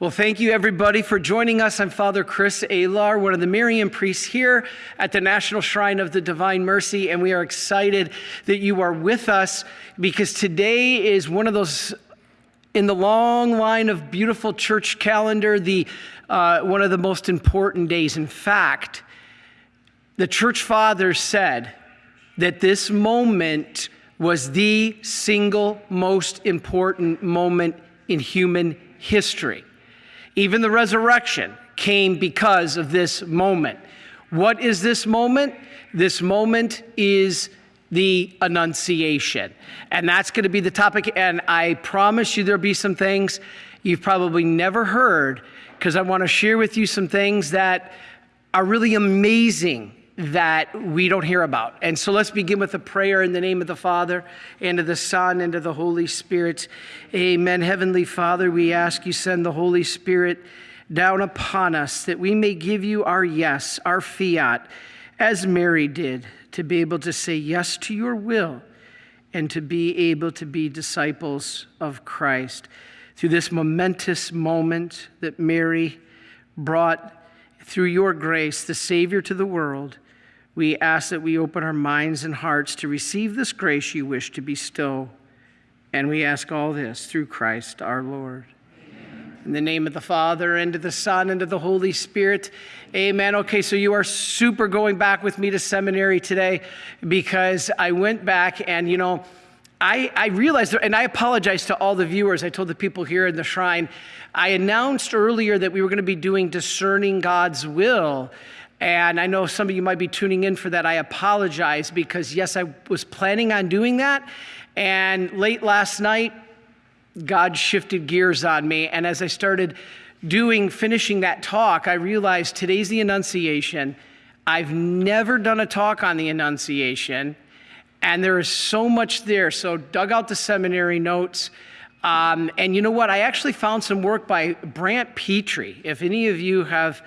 Well, thank you everybody for joining us. I'm Father Chris Alar, one of the Marian priests here at the National Shrine of the Divine Mercy, and we are excited that you are with us because today is one of those in the long line of beautiful church calendar, the uh, one of the most important days. In fact, the church fathers said that this moment was the single most important moment in human history. Even the resurrection came because of this moment. What is this moment? This moment is the Annunciation. And that's going to be the topic. And I promise you there'll be some things you've probably never heard because I want to share with you some things that are really amazing that we don't hear about. And so let's begin with a prayer in the name of the Father, and of the Son, and of the Holy Spirit. Amen. Heavenly Father, we ask you send the Holy Spirit down upon us that we may give you our yes, our fiat, as Mary did, to be able to say yes to your will and to be able to be disciples of Christ. Through this momentous moment that Mary brought through your grace, the Savior to the world, we ask that we open our minds and hearts to receive this grace you wish to bestow. And we ask all this through Christ our Lord. Amen. In the name of the Father, and of the Son, and of the Holy Spirit. Amen. Okay, so you are super going back with me to seminary today because I went back and, you know, I, I, realized, and I apologize to all the viewers. I told the people here in the shrine, I announced earlier that we were going to be doing discerning God's will. And I know some of you might be tuning in for that. I apologize because, yes, I was planning on doing that. And late last night, God shifted gears on me. And as I started doing, finishing that talk, I realized today's the Annunciation. I've never done a talk on the Annunciation. And there is so much there. So, dug out the seminary notes. Um, and you know what? I actually found some work by Brant Pitre. If any of you have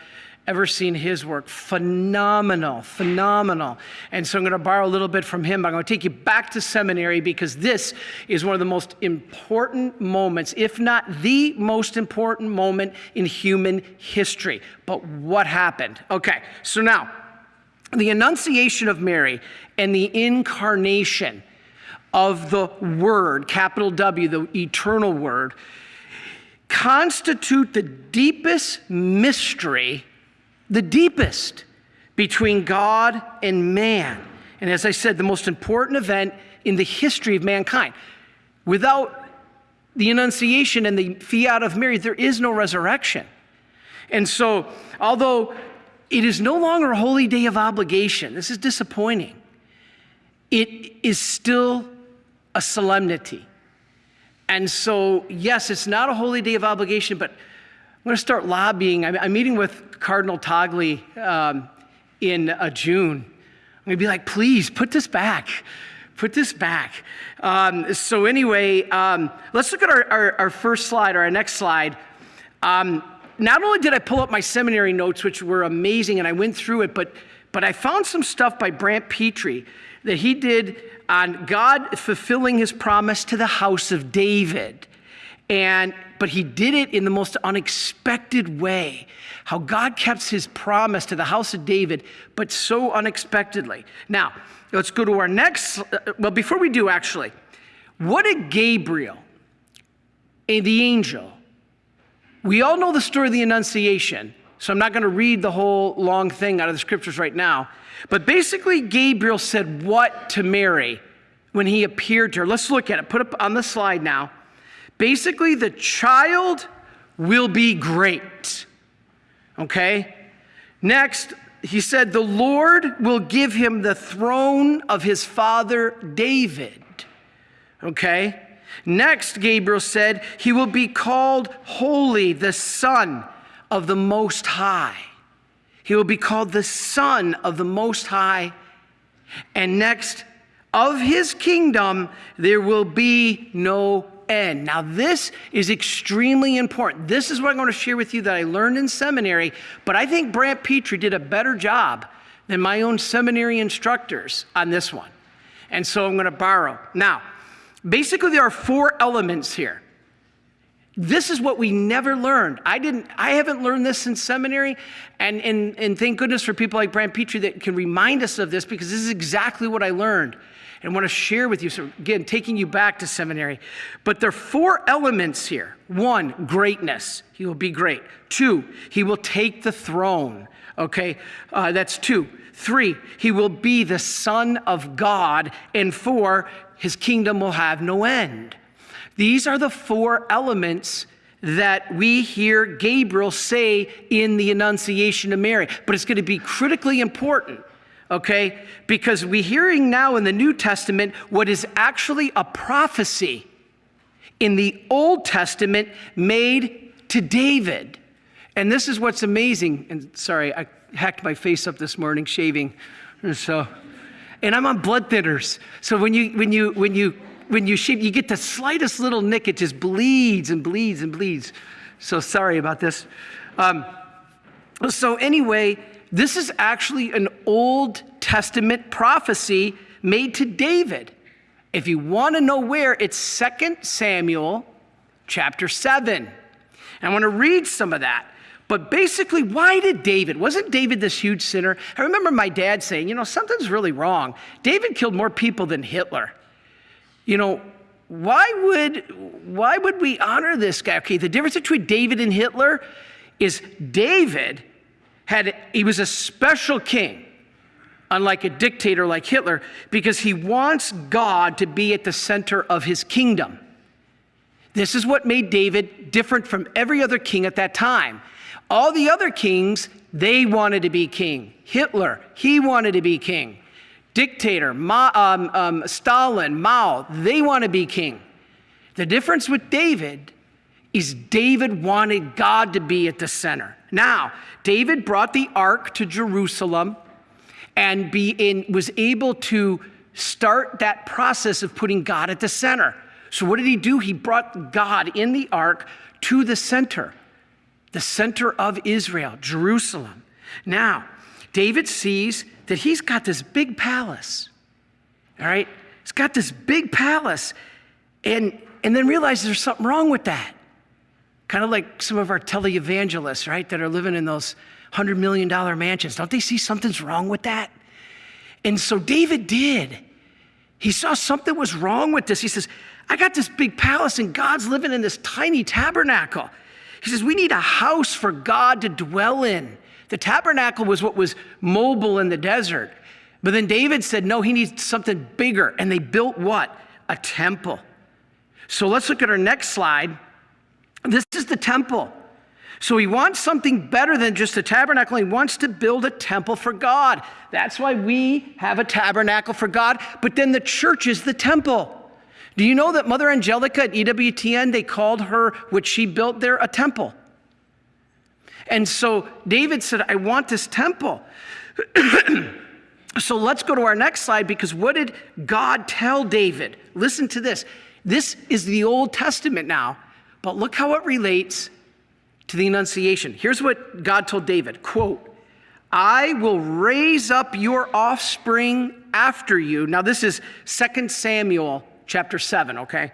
ever seen his work. Phenomenal, phenomenal. And so I'm going to borrow a little bit from him. I'm going to take you back to seminary because this is one of the most important moments, if not the most important moment in human history. But what happened? Okay, so now, the Annunciation of Mary and the incarnation of the Word, capital W, the eternal Word, constitute the deepest mystery the deepest between God and man. And as I said, the most important event in the history of mankind. Without the Annunciation and the fiat of Mary, there is no resurrection. And so, although it is no longer a holy day of obligation, this is disappointing, it is still a solemnity. And so, yes, it's not a holy day of obligation, but I'm going to start lobbying. I'm, I'm meeting with Cardinal Tagle um, in uh, June. I'm going to be like, please put this back. Put this back. Um, so, anyway, um, let's look at our, our, our, first slide or our next slide. Um, not only did I pull up my seminary notes, which were amazing, and I went through it, but, but I found some stuff by Brant Pitre that he did on God fulfilling his promise to the house of David. And but he did it in the most unexpected way. How God kept his promise to the house of David, but so unexpectedly. Now, let's go to our next. Uh, well, before we do, actually, what did Gabriel, the angel, we all know the story of the Annunciation, so I'm not going to read the whole long thing out of the scriptures right now. But basically, Gabriel said what to Mary when he appeared to her? Let's look at it. Put it on the slide now. Basically, the child will be great. Okay? Next, he said, The Lord will give him the throne of his father David. Okay? Next, Gabriel said, He will be called Holy, the Son of the Most High. He will be called the Son of the Most High. And next, of his kingdom, there will be no end. Now, this is extremely important. This is what I'm going to share with you that I learned in seminary, but I think Brant Pitre did a better job than my own seminary instructors on this one. And so I'm going to borrow. Now, basically, there are four elements here This is what we never learned. I didn't, I haven't learned this in seminary. And, and, and thank goodness for people like Brant Pitre that can remind us of this because this is exactly what I learned and want to share with you. So, again, taking you back to seminary. But there are four elements here one, greatness. He will be great. Two, he will take the throne. Okay, uh, that's two. Three, he will be the Son of God. And four, his kingdom will have no end. These are the four elements that we hear Gabriel say in the Annunciation of Mary. But it's going to be critically important, okay? Because we're hearing now in the New Testament what is actually a prophecy in the Old Testament made to David. And this is what's amazing. And sorry, I hacked my face up this morning shaving. So, and I'm on blood thinners. So when you when you when you when you shave, you get the slightest little nick, it just bleeds and bleeds and bleeds. So sorry about this. Um, so anyway, this is actually an Old Testament prophecy made to David. If you want to know where, it's 2 Samuel chapter 7. And I want to read some of that. But basically, why did David? Wasn't David this huge sinner? I remember my dad saying, you know, something's really wrong. David killed more people than Hitler. You know, why would why would we honor this guy? Okay, the difference between David and Hitler is David had he was a special king unlike a dictator like Hitler because he wants God to be at the center of his kingdom. This is what made David different from every other king at that time. All the other kings, they wanted to be king. Hitler, he wanted to be king. Dictator, Ma, um, um, Stalin, Mao, they want to be king. The difference with David is David wanted God to be at the center. Now, David brought the ark to Jerusalem and be in, was able to start that process of putting God at the center. So, what did he do? He brought God in the ark to the center the center of Israel, Jerusalem. Now, David sees that he's got this big palace. All right? He's got this big palace. And, and then realizes there's something wrong with that. Kind of like some of our televangelists, right, that are living in those $100 million mansions. Don't they see something's wrong with that? And so David did. He saw something was wrong with this. He says, I got this big palace and God's living in this tiny tabernacle. He says, We need a house for God to dwell in. The tabernacle was what was mobile in the desert. But then David said, No, he needs something bigger. And they built what? A temple. So let's look at our next slide. This is the temple. So he wants something better than just a tabernacle. He wants to build a temple for God. That's why we have a tabernacle for God. But then the church is the temple. Do you know that Mother Angelica at EWTN, they called her, what she built there, a temple? And so David said, I want this temple. so let's go to our next slide because what did God tell David? Listen to this. This is the Old Testament now, but look how it relates to the Annunciation. Here's what God told David quote, I will raise up your offspring after you. Now, this is 2 Samuel chapter 7, okay?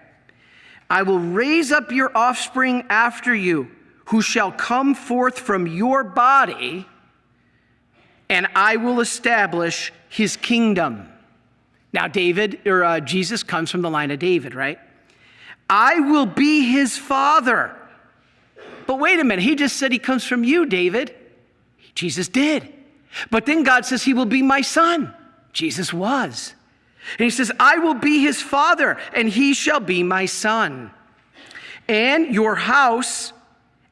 I will raise up your offspring after you, who shall come forth from your body, and I will establish his kingdom. Now, David, or uh, Jesus comes from the line of David, right? I will be his father. But wait a minute, he just said he comes from you, David. Jesus did. But then God says he will be my son. Jesus was. And he says, I will be his father, and he shall be my son. And your house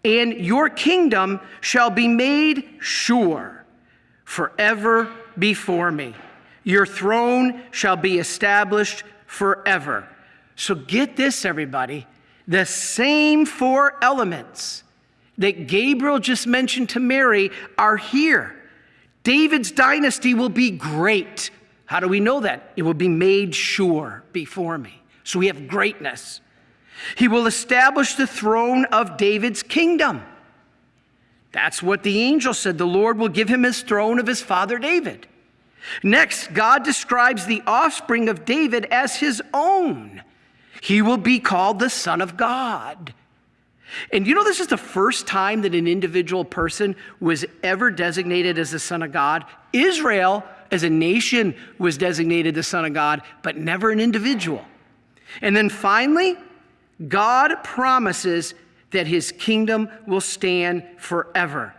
and your kingdom shall be made sure forever before me. Your throne shall be established forever. So get this, everybody. The same four elements that Gabriel just mentioned to Mary are here. David's dynasty will be great. How do we know that? It will be made sure before me. So we have greatness. He will establish the throne of David's kingdom. That's what the angel said. The Lord will give him his throne of his father David. Next, God describes the offspring of David as his own. He will be called the Son of God. And you know, this is the first time that an individual person was ever designated as the Son of God. Israel, as a nation, was designated the Son of God, but never an individual. And then finally, God promises that his kingdom will stand forever.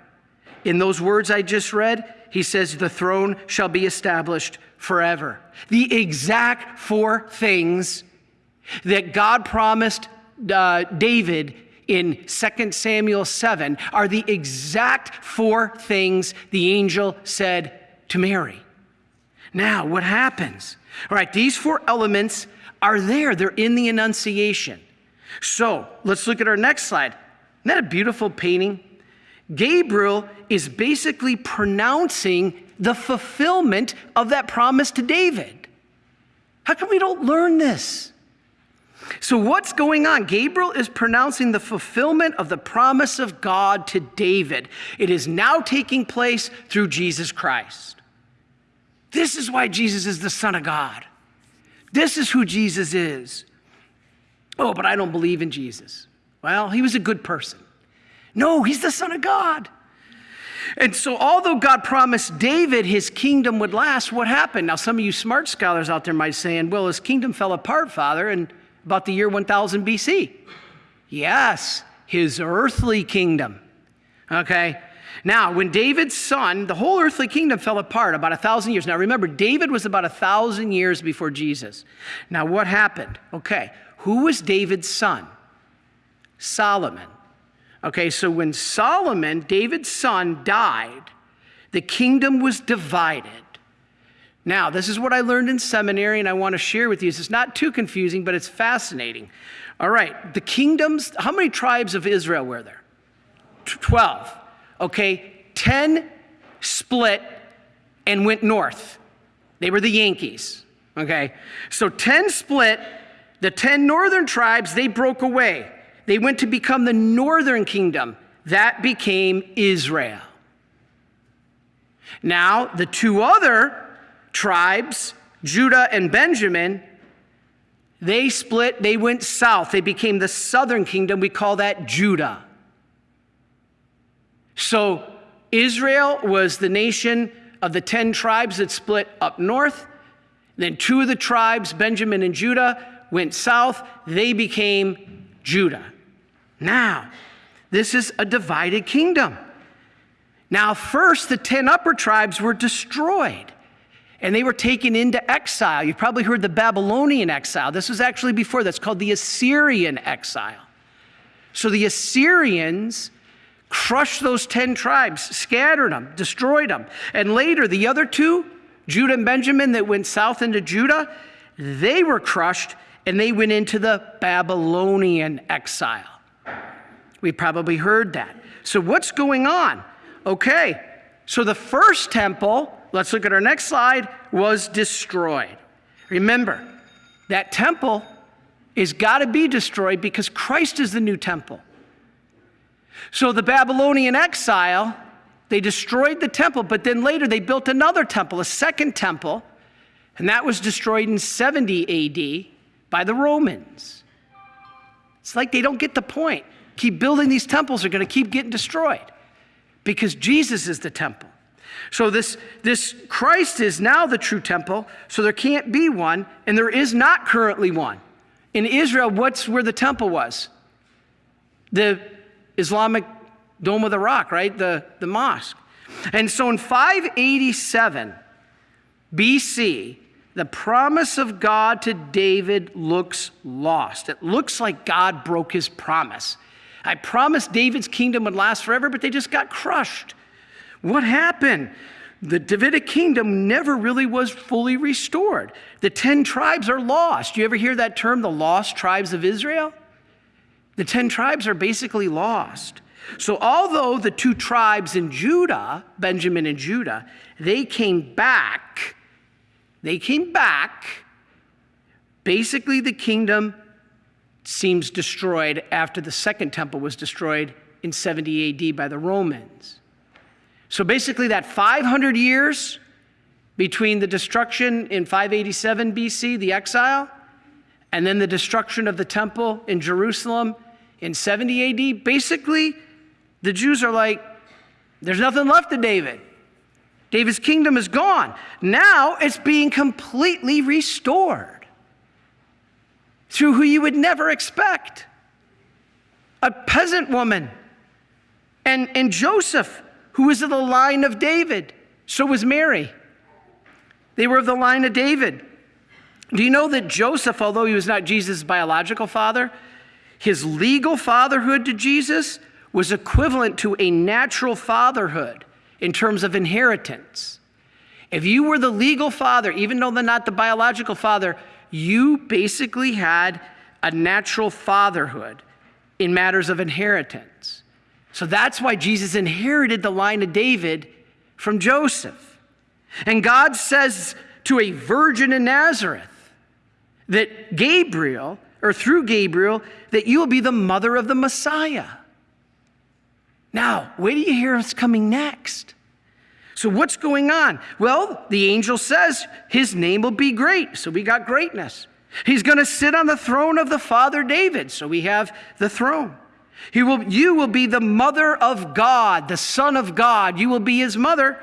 In those words I just read, he says, The throne shall be established forever. The exact four things that God promised uh, David in 2 Samuel 7 are the exact four things the angel said to Mary. Now, what happens? All right, these four elements are there, they're in the Annunciation. So let's look at our next slide. Isn't that a beautiful painting? Gabriel is basically pronouncing the fulfillment of that promise to David. How come we don't learn this? So, what's going on? Gabriel is pronouncing the fulfillment of the promise of God to David. It is now taking place through Jesus Christ. This is why Jesus is the Son of God. This is who Jesus is. Oh, but I don't believe in Jesus. Well, he was a good person. No, he's the Son of God. And so, although God promised David his kingdom would last, what happened? Now, some of you smart scholars out there might say, well, his kingdom fell apart, Father, and about the year 1000 BC. Yes, his earthly kingdom. Okay? Now, when David's son, the whole earthly kingdom fell apart about a thousand years. Now, remember, David was about a thousand years before Jesus. Now, what happened? Okay, who was David's son? Solomon. Okay, so when Solomon, David's son, died, the kingdom was divided. Now, this is what I learned in seminary, and I want to share with you. It's not too confusing, but it's fascinating. All right, the kingdoms, how many tribes of Israel were there? 12. Okay, 10 split and went north. They were the Yankees. Okay, so 10 split, the 10 northern tribes, they broke away. They went to become the northern kingdom. That became Israel. Now, the two other tribes, Judah and Benjamin, they split, they went south. They became the southern kingdom. We call that Judah. So Israel was the nation of the 10 tribes that split up north. Then two of the tribes, Benjamin and Judah, went south. They became Judah. Now, this is a divided kingdom. Now, first, the 10 upper tribes were destroyed and they were taken into exile. You've probably heard the Babylonian exile. This was actually before that's called the Assyrian exile. So the Assyrians crushed those 10 tribes, scattered them, destroyed them. And later, the other two, Judah and Benjamin, that went south into Judah, they were crushed and they went into the Babylonian exile. We probably heard that. So, what's going on? Okay, so the first temple let's look at our next slide, was destroyed. Remember, that temple is got to be destroyed because Christ is the new temple. So the Babylonian exile, they destroyed the temple, but then later they built another temple, a second temple, and that was destroyed in 70 AD by the Romans. It's like they don't get the point. Keep building these temples they're going to keep getting destroyed because Jesus is the temple. So this, this Christ is now the true temple, so there can't be one, and there is not currently one. In Israel, what's where the temple was? The Islamic Dome of the Rock, right? The, the mosque. And so in 587 BC, the promise of God to David looks lost. It looks like God broke his promise. I promised David's kingdom would last forever, but they just got crushed. What happened? The Davidic kingdom never really was fully restored. The 10 tribes are lost. You ever hear that term, the lost tribes of Israel? The 10 tribes are basically lost. So, although the two tribes in Judah, Benjamin and Judah, they came back, they came back, basically the kingdom seems destroyed after the second temple was destroyed in 70 AD by the Romans. So basically, that 500 years between the destruction in 587 BC, the exile, and then the destruction of the temple in Jerusalem in 70 AD, basically, the Jews are like, there's nothing left of David. David's kingdom is gone. Now it's being completely restored through who you would never expect a peasant woman. And, and Joseph, who was of the line of David, so was Mary. They were of the line of David. Do you know that Joseph, although he was not Jesus' biological father, his legal fatherhood to Jesus was equivalent to a natural fatherhood in terms of inheritance. If you were the legal father, even though they're not the biological father, you basically had a natural fatherhood in matters of inheritance. So that's why Jesus inherited the line of David from Joseph. And God says to a virgin in Nazareth that Gabriel, or through Gabriel, that you will be the mother of the Messiah. Now, where do you hear what's coming next? So, what's going on? Well, the angel says his name will be great. So, we got greatness. He's going to sit on the throne of the father David. So, we have the throne. He will, you will be the mother of God, the son of God. You will be his mother.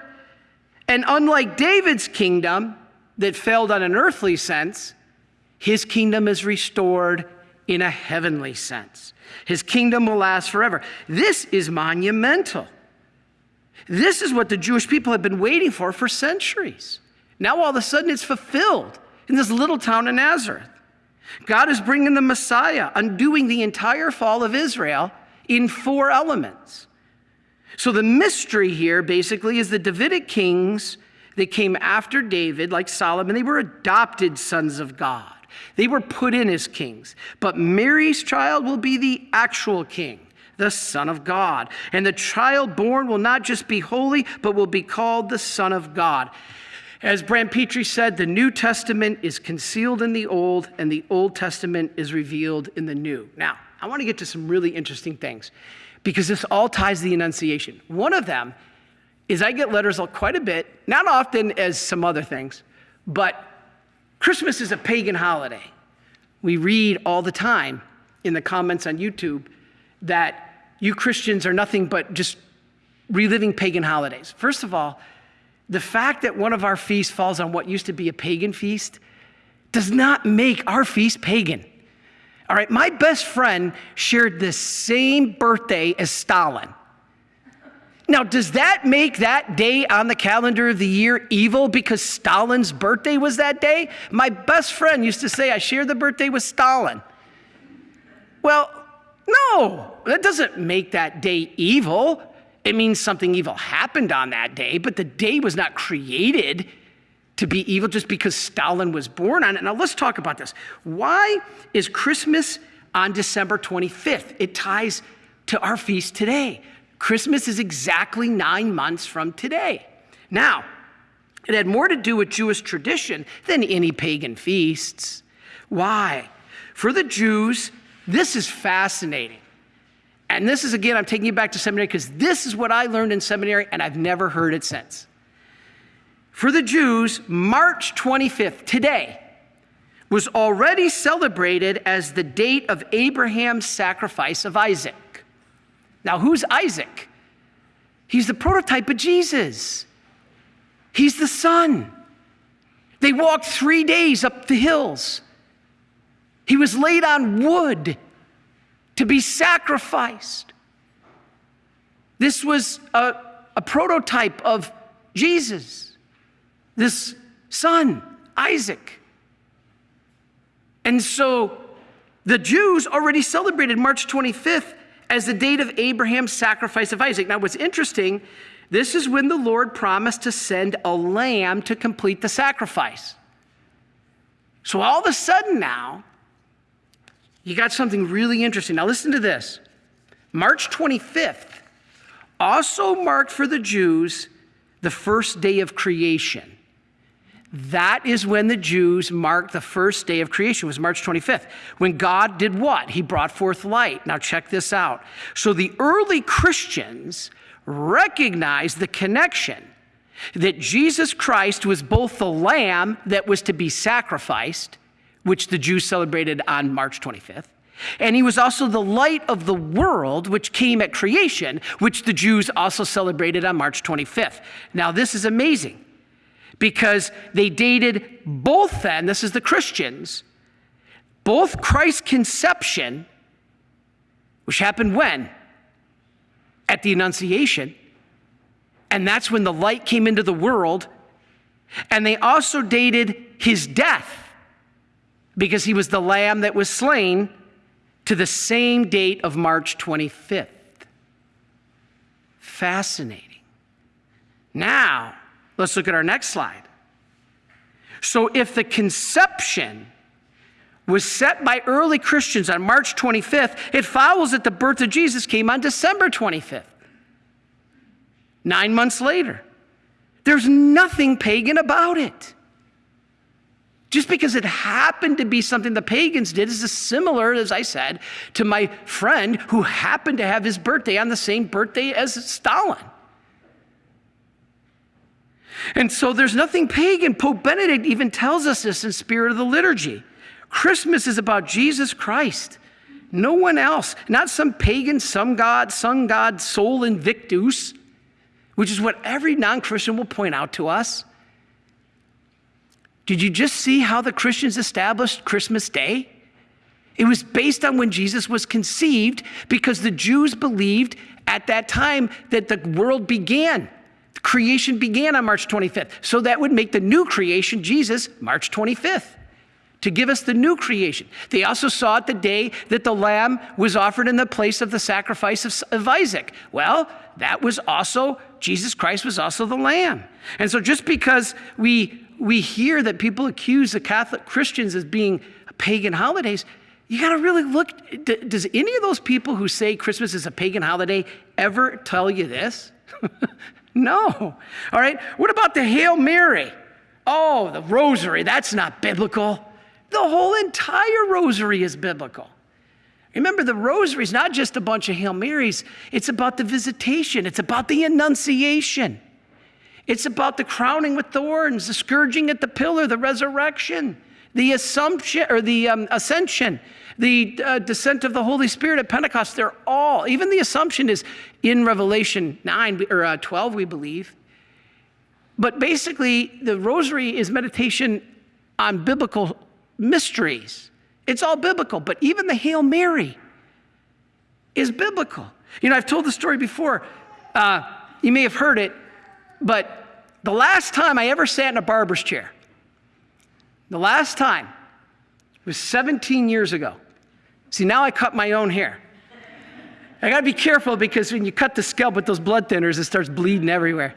And unlike David's kingdom that failed on an earthly sense, his kingdom is restored in a heavenly sense. His kingdom will last forever. This is monumental. This is what the Jewish people have been waiting for for centuries. Now, all of a sudden, it's fulfilled in this little town of Nazareth. God is bringing the Messiah, undoing the entire fall of Israel in four elements. So, the mystery here basically is the Davidic kings that came after David, like Solomon, they were adopted sons of God. They were put in as kings. But Mary's child will be the actual king, the Son of God. And the child born will not just be holy, but will be called the Son of God. As Brant Pitre said, the New Testament is concealed in the Old, and the Old Testament is revealed in the New. Now, I want to get to some really interesting things because this all ties the Annunciation. One of them is I get letters quite a bit, not often as some other things, but Christmas is a pagan holiday. We read all the time in the comments on YouTube that you Christians are nothing but just reliving pagan holidays. First of all, the fact that one of our feasts falls on what used to be a pagan feast does not make our feast pagan. All right, my best friend shared the same birthday as Stalin. Now, does that make that day on the calendar of the year evil because Stalin's birthday was that day? My best friend used to say, I share the birthday with Stalin. Well, no, that doesn't make that day evil. It means something evil happened on that day, but the day was not created to be evil just because Stalin was born on it. Now, let's talk about this. Why is Christmas on December 25th? It ties to our feast today. Christmas is exactly nine months from today. Now, it had more to do with Jewish tradition than any pagan feasts. Why? For the Jews, this is fascinating. And this is, again, I'm taking you back to seminary because this is what I learned in seminary and I've never heard it since. For the Jews, March 25th, today, was already celebrated as the date of Abraham's sacrifice of Isaac. Now, who's Isaac? He's the prototype of Jesus. He's the son. They walked three days up the hills. He was laid on wood to be sacrificed. This was a, a prototype of Jesus, this son, Isaac. And so the Jews already celebrated March 25th as the date of Abraham's sacrifice of Isaac. Now, what's interesting, this is when the Lord promised to send a lamb to complete the sacrifice. So, all of a sudden now, you got something really interesting. Now, listen to this March 25th also marked for the Jews the first day of creation. That is when the Jews marked the first day of creation, was March 25th. When God did what? He brought forth light. Now check this out. So the early Christians recognized the connection that Jesus Christ was both the lamb that was to be sacrificed, which the Jews celebrated on March 25th, And he was also the light of the world, which came at creation, which the Jews also celebrated on March 25th. Now, this is amazing because they dated both then, this is the Christians, both Christ's conception, which happened when? At the Annunciation. And that's when the light came into the world. And they also dated his death because he was the lamb that was slain to the same date of March 25th. Fascinating. Now, let's look at our next slide. So, if the conception was set by early Christians on March 25th, it follows that the birth of Jesus came on December 25th, nine months later. There's nothing pagan about it. Just because it happened to be something the pagans did is as similar, as I said, to my friend who happened to have his birthday on the same birthday as Stalin. And so there's nothing pagan. Pope Benedict even tells us this in Spirit of the Liturgy. Christmas is about Jesus Christ, no one else, not some pagan, some god, sun god, sol invictus, which is what every non Christian will point out to us. Did you just see how the Christians established Christmas Day? It was based on when Jesus was conceived because the Jews believed at that time that the world began. Creation began on March 25th. So that would make the new creation, Jesus, March 25th, to give us the new creation. They also saw it the day that the lamb was offered in the place of the sacrifice of, of Isaac. Well, that was also, Jesus Christ was also the lamb. And so just because we we hear that people accuse the Catholic Christians as being pagan holidays, you got to really look. Does any of those people who say Christmas is a pagan holiday ever tell you this? no. All right. What about the Hail Mary? Oh, the rosary. That's not biblical. The whole entire rosary is biblical. Remember, the rosary is not just a bunch of Hail Marys, it's about the visitation, it's about the annunciation. It's about the crowning with thorns, the scourging at the pillar, the resurrection, the assumption or the um, ascension, the uh, descent of the Holy Spirit at Pentecost. They're all, even the assumption is in Revelation 9 or uh, 12, we believe. But basically, the rosary is meditation on biblical mysteries. It's all biblical, but even the Hail Mary is biblical. You know, I've told the story before. Uh, you may have heard it. But the last time I ever sat in a barber's chair, the last time was 17 years ago. See, now I cut my own hair. I gotta be careful because when you cut the scalp with those blood thinners, it starts bleeding everywhere.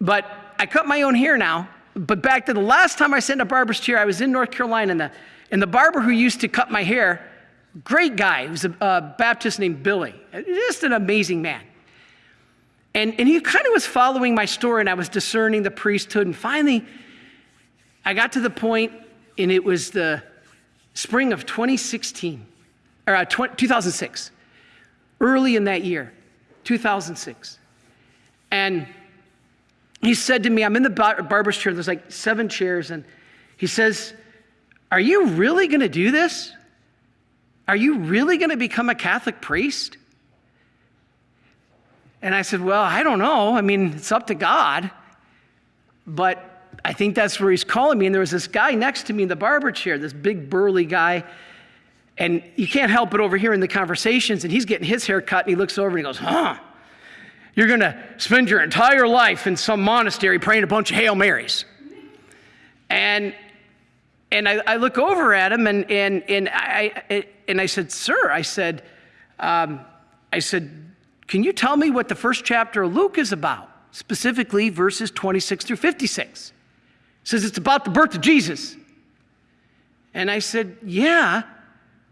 But I cut my own hair now. But back to the last time I sat in a barber's chair, I was in North Carolina, and the, and the barber who used to cut my hair, great guy, he was a, a Baptist named Billy, just an amazing man. And, and he kind of was following my story, and I was discerning the priesthood. And finally, I got to the point, and it was the spring of 2016, or uh, 2006, early in that year, 2006. And he said to me, I'm in the bar- barber's chair, there's like seven chairs, and he says, Are you really going to do this? Are you really going to become a Catholic priest? And I said, Well, I don't know. I mean, it's up to God. But I think that's where he's calling me. And there was this guy next to me in the barber chair, this big burly guy. And you can't help but overhearing the conversations. And he's getting his hair cut. And he looks over and he goes, Huh, you're going to spend your entire life in some monastery praying a bunch of Hail Marys. And and I, I look over at him and, and, and, I, and I said, Sir, I said, um, I said, can you tell me what the first chapter of Luke is about? Specifically, verses 26 through 56. It says it's about the birth of Jesus. And I said, Yeah,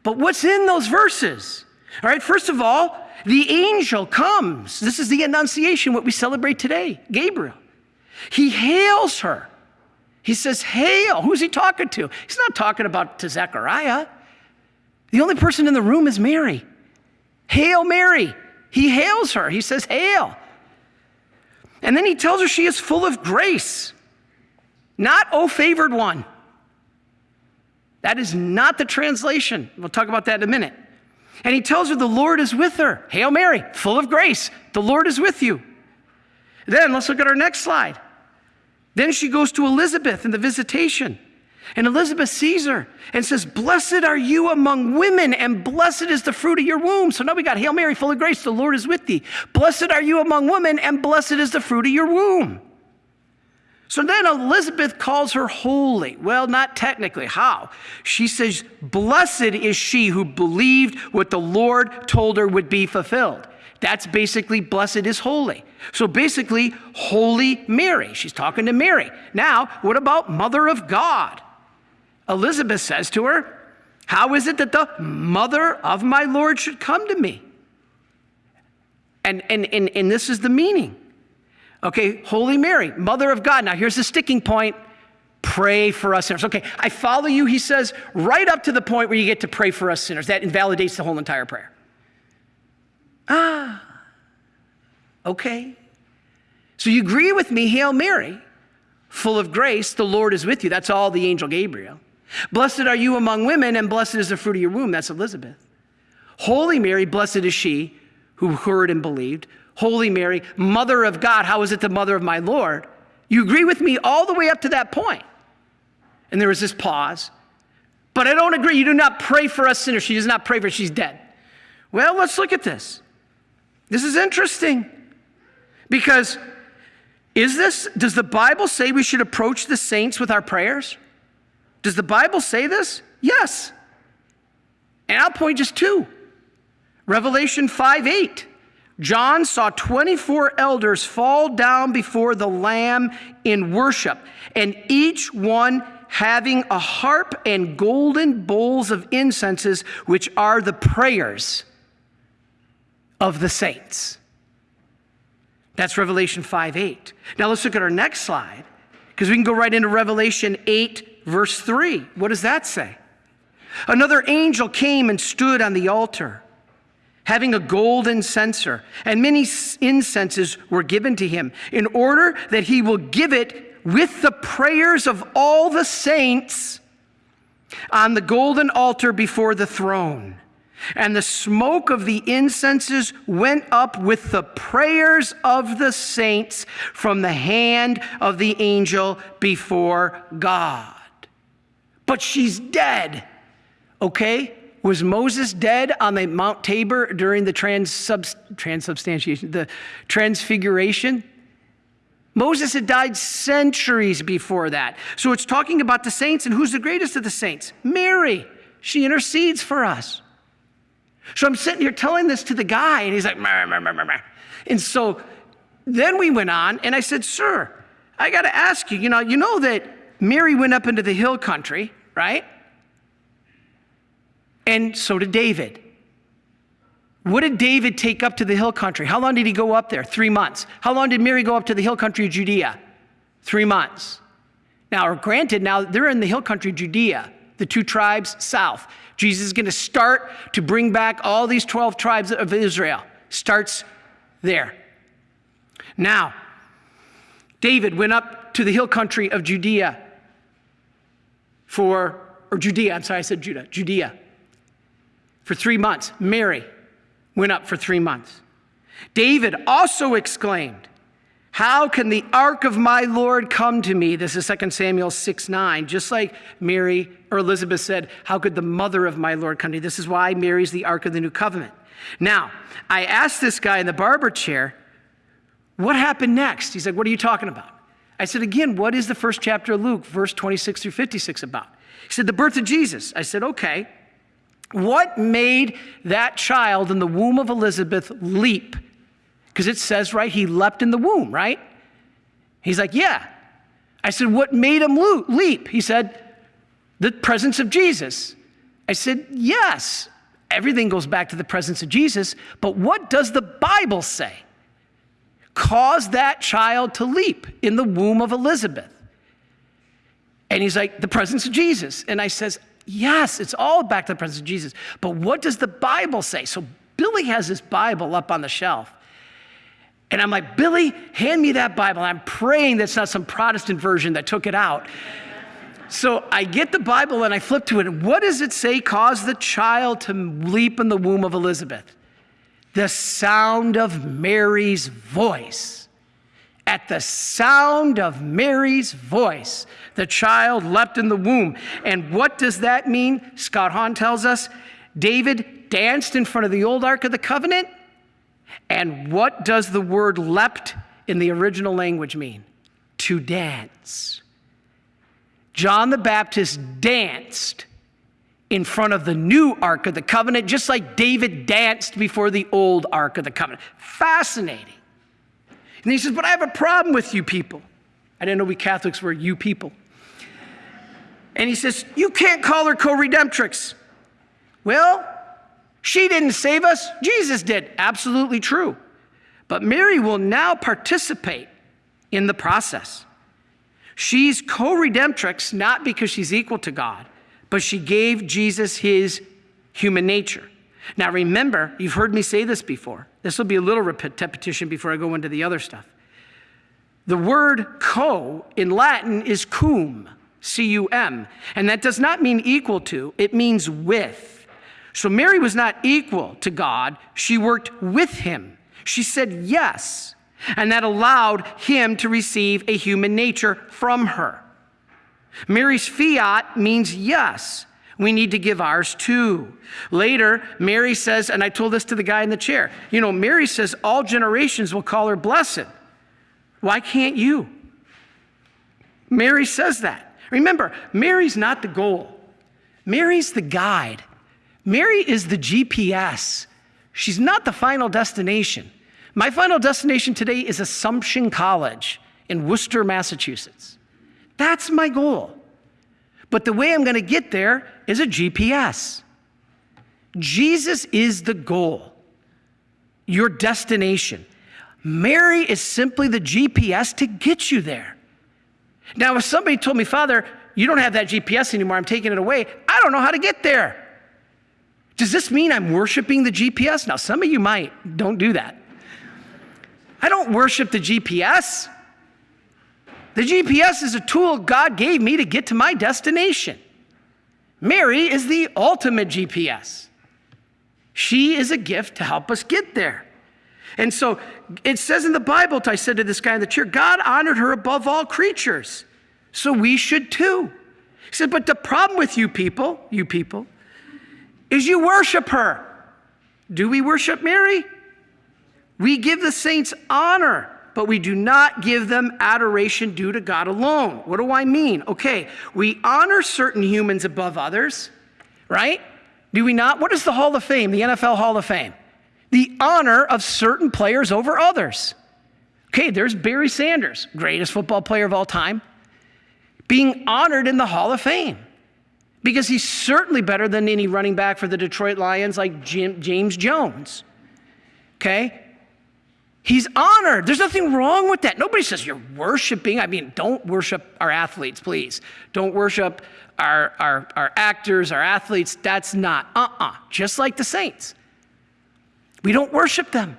but what's in those verses? All right, first of all, the angel comes. This is the Annunciation, what we celebrate today, Gabriel. He hails her. He says, Hail. Who's he talking to? He's not talking about to Zechariah. The only person in the room is Mary. Hail, Mary. He hails her. He says, Hail. And then he tells her she is full of grace, not, oh, favored one. That is not the translation. We'll talk about that in a minute. And he tells her the Lord is with her. Hail Mary, full of grace. The Lord is with you. Then let's look at our next slide. Then she goes to Elizabeth in the visitation. And Elizabeth sees her and says, Blessed are you among women, and blessed is the fruit of your womb. So now we got Hail Mary, full of grace, the Lord is with thee. Blessed are you among women, and blessed is the fruit of your womb. So then Elizabeth calls her holy. Well, not technically. How? She says, Blessed is she who believed what the Lord told her would be fulfilled. That's basically blessed is holy. So basically, Holy Mary. She's talking to Mary. Now, what about Mother of God? Elizabeth says to her, How is it that the mother of my Lord should come to me? And, and, and, and this is the meaning. Okay, Holy Mary, Mother of God. Now, here's the sticking point pray for us sinners. Okay, I follow you, he says, right up to the point where you get to pray for us sinners. That invalidates the whole entire prayer. Ah, okay. So you agree with me, Hail Mary, full of grace, the Lord is with you. That's all the angel Gabriel. Blessed are you among women, and blessed is the fruit of your womb. That's Elizabeth. Holy Mary, blessed is she who heard and believed. Holy Mary, Mother of God. How is it the mother of my Lord? You agree with me all the way up to that point. And there was this pause. But I don't agree. You do not pray for us sinners. She does not pray for us. She's dead. Well, let's look at this. This is interesting because is this, does the Bible say we should approach the saints with our prayers? Does the Bible say this? Yes. And I'll point just two. Revelation 5 8. John saw 24 elders fall down before the Lamb in worship, and each one having a harp and golden bowls of incenses, which are the prayers of the saints. That's Revelation 5 8. Now let's look at our next slide, because we can go right into Revelation 8, verse 3. What does that say? Another angel came and stood on the altar having a golden censer, and many incenses were given to him, in order that he will give it with the prayers of all the saints on the golden altar before the throne. And the smoke of the incenses went up with the prayers of the saints from the hand of the angel before God. But she's dead, okay? Was Moses dead on the Mount Tabor during the transubst- transubstantiation, the transfiguration? Moses had died centuries before that. So it's talking about the saints, and who's the greatest of the saints? Mary. She intercedes for us. So I'm sitting here telling this to the guy, and he's like, and so then we went on, and I said, Sir, I got to ask you, you know, you know that Mary went up into the hill country, right? And so did David. What did David take up to the hill country? How long did he go up there? Three months. How long did Mary go up to the hill country of Judea? Three months. Now, granted, now they're in the hill country of Judea, the two tribes south. Jesus is going to start to bring back all these 12 tribes of Israel. Starts there. Now, David went up to the hill country of Judea for, or Judea, I'm sorry, I said Judah, Judea for three months. Mary went up for three months. David also exclaimed, How can the ark of my Lord come to me? This is 2 Samuel 6 9. Just like Mary or Elizabeth said, How could the mother of my Lord come to me? This is why Mary's the ark of the new covenant. Now, I asked this guy in the barber chair, What happened next? He's like, What are you talking about? I said, Again, what is the first chapter of Luke, verse 26 through 56 about? He said, The birth of Jesus. I said, Okay. What made that child in the womb of Elizabeth leap? Because it says, right, he leapt in the womb, right? He's like, yeah. I said, what made him leap? He said, the presence of Jesus. I said, yes. Everything goes back to the presence of Jesus, but what does the Bible say? Caused that child to leap in the womb of Elizabeth. And he's like, the presence of Jesus. And I says, Yes, it's all back to the presence of Jesus. But what does the Bible say? So Billy has his Bible up on the shelf. And I'm like, Billy, hand me that Bible. I'm praying that's not some Protestant version that took it out. So I get the Bible and I flip to it. And what does it say caused the child to leap in the womb of Elizabeth? The sound of Mary's voice. At the sound of Mary's voice, the child leapt in the womb. And what does that mean? Scott Hahn tells us David danced in front of the old Ark of the Covenant. And what does the word leapt in the original language mean? To dance. John the Baptist danced in front of the new Ark of the Covenant, just like David danced before the old Ark of the Covenant. Fascinating. And he says, But I have a problem with you people. I didn't know we Catholics were you people. And he says, You can't call her co redemptrix. Well, she didn't save us, Jesus did. Absolutely true. But Mary will now participate in the process. She's co redemptrix not because she's equal to God, but she gave Jesus his human nature. Now, remember, you've heard me say this before. This will be a little repetition before I go into the other stuff. The word co in Latin is cum, C U M, and that does not mean equal to, it means with. So Mary was not equal to God, she worked with him. She said yes and that allowed him to receive a human nature from her. Mary's fiat means yes. We need to give ours too. Later, Mary says, and I told this to the guy in the chair, you know, Mary says all generations will call her blessed. Why can't you? Mary says that. Remember, Mary's not the goal, Mary's the guide. Mary is the GPS. She's not the final destination. My final destination today is Assumption College in Worcester, Massachusetts. That's my goal. But the way I'm going to get there is a GPS. Jesus is the goal, your destination. Mary is simply the GPS to get you there. Now, if somebody told me, Father, you don't have that GPS anymore, I'm taking it away, I don't know how to get there. Does this mean I'm worshiping the GPS? Now, some of you might. Don't do that. I don't worship the GPS. The GPS is a tool God gave me to get to my destination. Mary is the ultimate GPS. She is a gift to help us get there. And so it says in the Bible, I said to this guy in the chair, God honored her above all creatures. So we should too. He said, but the problem with you people, you people, is you worship her. Do we worship Mary? We give the saints honor, but we do not give them adoration due to God alone. What do I mean? Okay, we honor certain humans above others, right? Do we not? What is the Hall of Fame, the NFL Hall of Fame? The honor of certain players over others. Okay, there's Barry Sanders, greatest football player of all time, being honored in the Hall of Fame because he's certainly better than any running back for the Detroit Lions like Jim, James Jones. Okay? He's honored. There's nothing wrong with that. Nobody says you're worshiping. I mean, don't worship our athletes, please. Don't worship our, our, our actors, our athletes. That's not, uh uh-uh. uh, just like the saints. We don't worship them.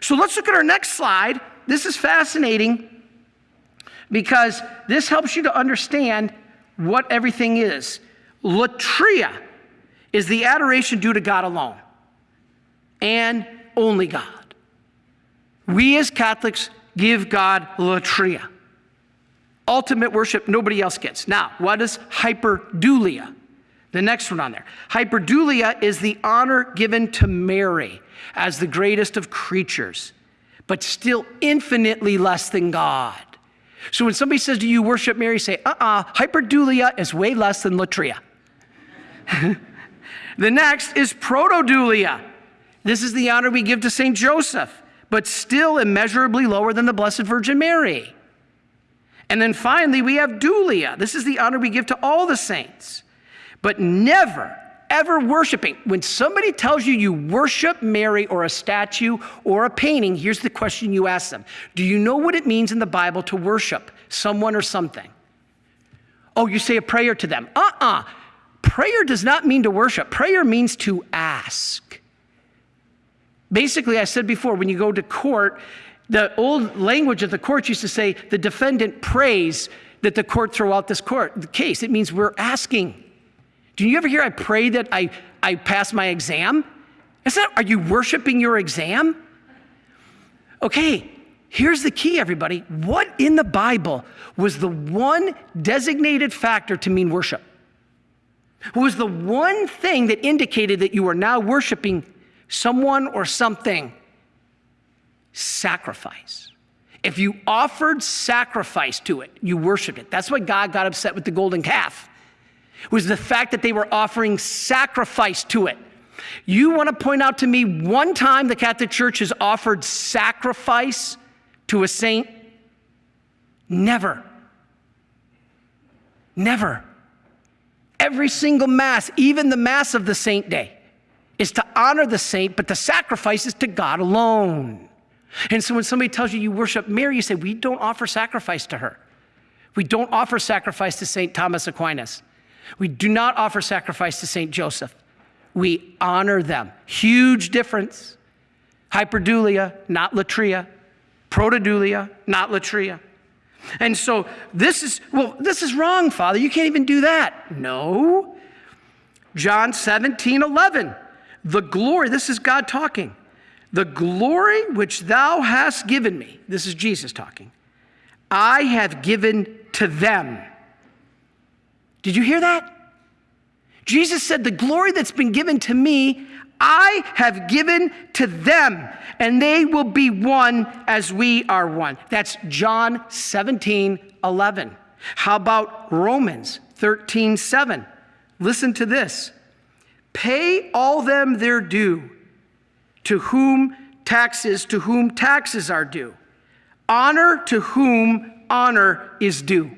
So let's look at our next slide. This is fascinating because this helps you to understand what everything is. Latria is the adoration due to God alone and only God. We as Catholics give God latria. Ultimate worship nobody else gets. Now, what is hyperdulia? The next one on there. Hyperdulia is the honor given to Mary as the greatest of creatures, but still infinitely less than God. So when somebody says, Do you worship Mary? Say, uh uh-uh, uh, hyperdulia is way less than latria. the next is protodulia. This is the honor we give to St. Joseph but still immeasurably lower than the Blessed Virgin Mary. And then finally, we have dulia. This is the honor we give to all the saints, but never, ever worshiping. When somebody tells you you worship Mary or a statue or a painting, here's the question you ask them Do you know what it means in the Bible to worship someone or something? Oh, you say a prayer to them. Uh uh-uh. uh Prayer does not mean to worship, prayer means to ask. Basically, I said before, when you go to court, the old language of the court used to say the defendant prays that the court throw out this court the case. It means we're asking. Do you ever hear I pray that I, I pass my exam? Is that, are you worshiping your exam? Okay, here's the key, everybody. What in the Bible was the one designated factor to mean worship? What was the one thing that indicated that you are now worshiping someone or something? Sacrifice. If you offered sacrifice to it, you worshiped it. That's why God got upset with the golden calf. It was the fact that they were offering sacrifice to it. You want to point out to me one time the Catholic Church has offered sacrifice to a saint? Never. Never. Every single Mass, even the Mass of the Saint Day, is to honor the saint, but the sacrifice is to God alone. And so when somebody tells you you worship Mary, you say, We don't offer sacrifice to her. We don't offer sacrifice to St. Thomas Aquinas. We do not offer sacrifice to St. Joseph. We honor them. Huge difference. Hyperdulia, not latria. Protodulia, not latria. And so this is, well, this is wrong, Father. You can't even do that. No. John 17, 11. The glory, this is God talking. The glory which thou hast given me, this is Jesus talking, I have given to them. Did you hear that? Jesus said, The glory that's been given to me, I have given to them, and they will be one as we are one. That's John 17, 11. How about Romans 13, 7? Listen to this. Pay all them their due to whom taxes, to whom taxes are due. Honor to whom honor is due.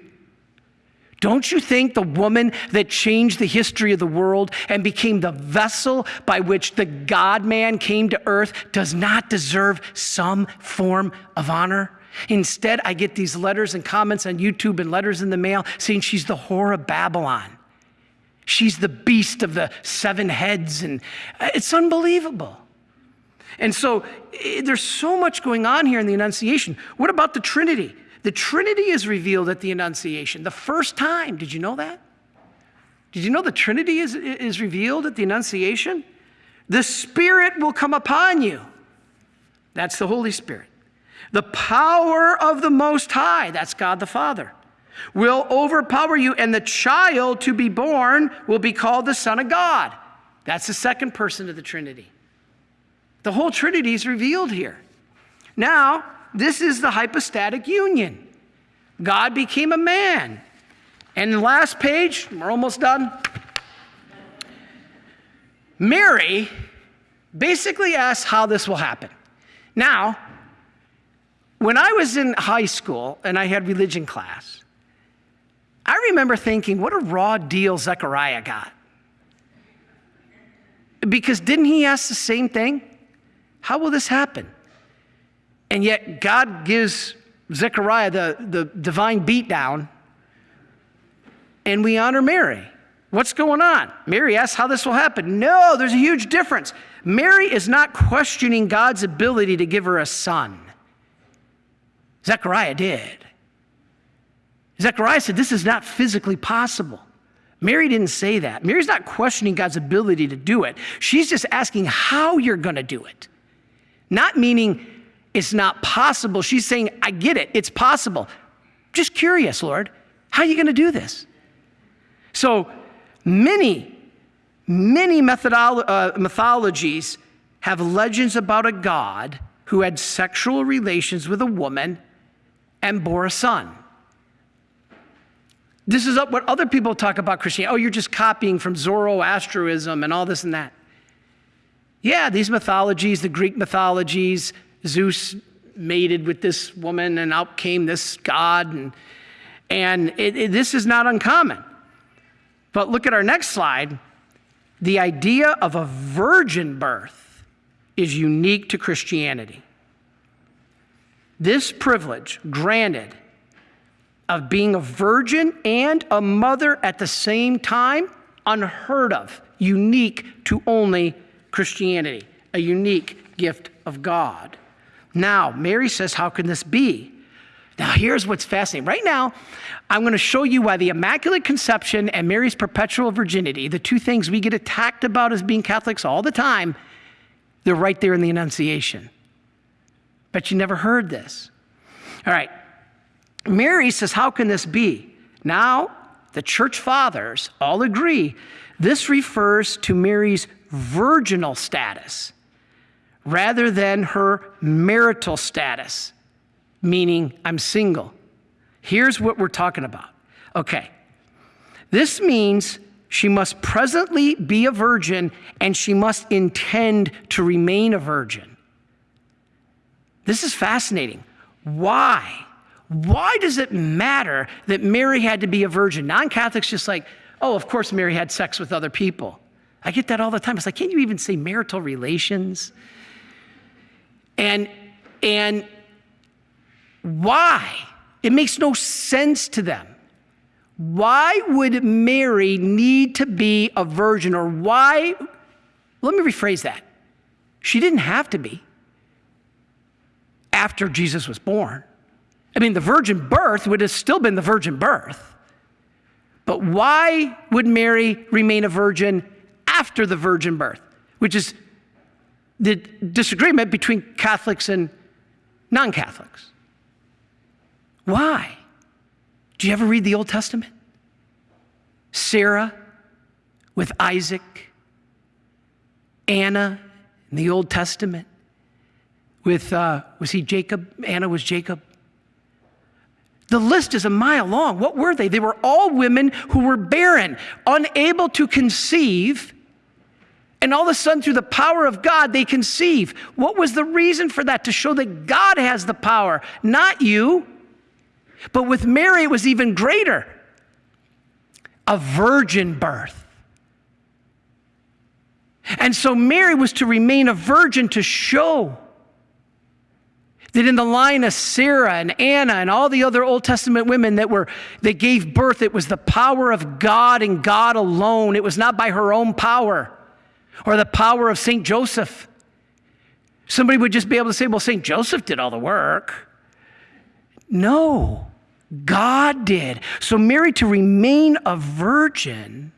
Don't you think the woman that changed the history of the world and became the vessel by which the God man came to earth does not deserve some form of honor? Instead, I get these letters and comments on YouTube and letters in the mail saying she's the whore of Babylon. She's the beast of the seven heads, and uh, it's unbelievable. And so there's so much going on here in the Annunciation. What about the Trinity? The Trinity is revealed at the Annunciation, the first time. Did you know that? Did you know the Trinity is, is revealed at the Annunciation? The Spirit will come upon you. That's the Holy Spirit. The power of the Most High, that's God the Father, will overpower you, and the child to be born will be called the Son of God. That's the second person of the Trinity. The whole Trinity is revealed here. Now, this is the hypostatic union. God became a man. And the last page, we're almost done. Mary basically asks how this will happen. Now, when I was in high school and I had religion class, I remember thinking, what a raw deal Zechariah got. Because didn't he ask the same thing? How will this happen? And yet, God gives Zechariah the, the divine beatdown, and we honor Mary. What's going on? Mary asks how this will happen. No, there's a huge difference. Mary is not questioning God's ability to give her a son. Zechariah did. Zechariah said, This is not physically possible. Mary didn't say that. Mary's not questioning God's ability to do it. She's just asking how you're going to do it. Not meaning it's not possible. She's saying, I get it, it's possible. Just curious, Lord, how are you going to do this? So many, many methodolo- uh, mythologies have legends about a God who had sexual relations with a woman and bore a son. This is what other people talk about Christianity. Oh, you're just copying from Zoroastrianism and all this and that. Yeah, these mythologies, the Greek mythologies, Zeus mated with this woman, and out came this god. And, and it, it, this is not uncommon. But look at our next slide. The idea of a virgin birth is unique to Christianity. This privilege granted of being a virgin and a mother at the same time, unheard of, unique to only Christianity, a unique gift of God. Now, Mary says, How can this be? Now, here's what's fascinating. Right now, I'm going to show you why the Immaculate Conception and Mary's perpetual virginity, the two things we get attacked about as being Catholics all the time, they're right there in the Annunciation. But you never heard this. All right. Mary says, How can this be? Now, the church fathers all agree this refers to Mary's virginal status rather than her marital status, meaning I'm single. Here's what we're talking about. Okay. This means she must presently be a virgin and she must intend to remain a virgin. This is fascinating. Why? Why does it matter that Mary had to be a virgin? Non Catholics just like, oh, of course Mary had sex with other people. I get that all the time. It's like, can't you even say marital relations? And, and why? It makes no sense to them. Why would Mary need to be a virgin? Or why? Let me rephrase that. She didn't have to be after Jesus was born. I mean, the virgin birth would have still been the virgin birth. But why would Mary remain a virgin after the virgin birth? Which is the disagreement between Catholics and non Catholics. Why? Do you ever read the Old Testament? Sarah with Isaac, Anna in the Old Testament with, uh, was he Jacob? Anna was Jacob. The list is a mile long. What were they? They were all women who were barren, unable to conceive. And all of a sudden, through the power of God, they conceive. What was the reason for that? To show that God has the power, not you. But with Mary, it was even greater a virgin birth. And so Mary was to remain a virgin to show that in the line of Sarah and Anna and all the other Old Testament women that were that gave birth, it was the power of God and God alone. It was not by her own power or the power of St. Joseph. Somebody would just be able to say, well, St. Joseph did all the work. No, God did. So, Mary to remain a virgin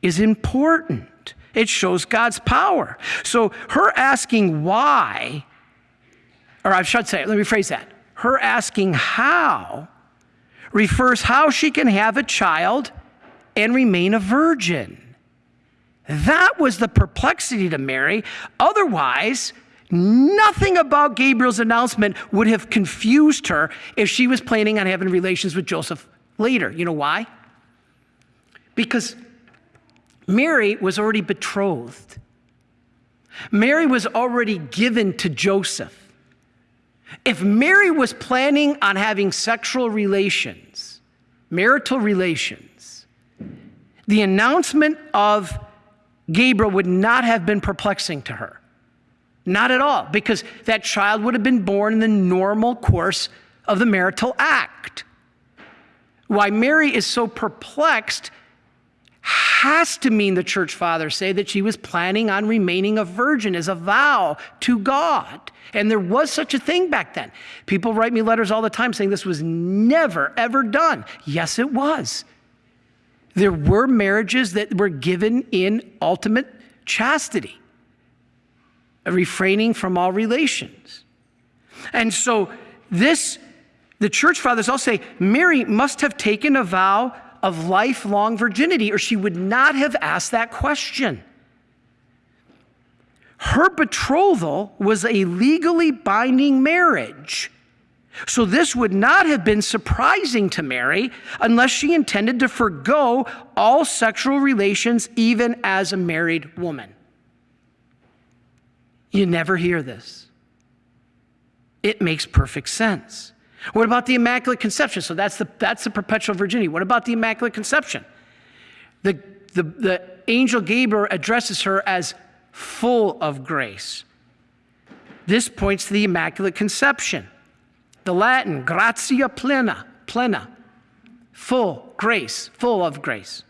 is important. It shows God's power. So, her asking why or I should say, let me phrase that. Her asking how refers how she can have a child and remain a virgin. That was the perplexity to Mary. Otherwise, nothing about Gabriel's announcement would have confused her if she was planning on having relations with Joseph later. You know why? Because Mary was already betrothed. Mary was already given to Joseph. If Mary was planning on having sexual relations, marital relations, the announcement of Gabriel would not have been perplexing to her. Not at all, because that child would have been born in the normal course of the marital act. Why Mary is so perplexed has to mean the church fathers say that she was planning on remaining a virgin as a vow to God. And there was such a thing back then. People write me letters all the time saying this was never, ever done. Yes, it was. There were marriages that were given in ultimate chastity, refraining from all relations. And so, this, the church fathers all say Mary must have taken a vow of lifelong virginity, or she would not have asked that question. Her betrothal was a legally binding marriage. So, this would not have been surprising to Mary unless she intended to forego all sexual relations, even as a married woman. You never hear this. It makes perfect sense. What about the Immaculate Conception? So that's the, that's the perpetual virginity. What about the Immaculate Conception? The, the, the angel Gabriel addresses her as full of grace. This points to the Immaculate Conception. The Latin, gratia plena, plena, full grace, full of grace.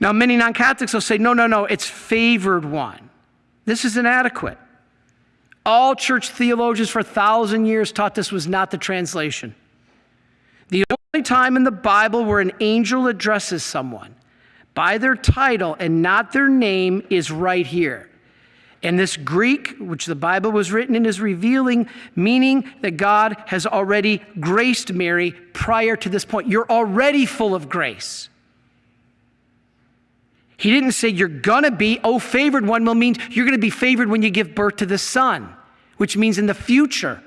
Now, many non Catholics will say, no, no, no, it's favored one. This is inadequate. All church theologians for a thousand years taught this was not the translation. The only time in the Bible where an angel addresses someone by their title and not their name is right here. And this Greek, which the Bible was written in, is revealing, meaning that God has already graced Mary prior to this point. You're already full of grace. He didn't say you're gonna be, oh, favored one will mean you're gonna be favored when you give birth to the son, which means in the future.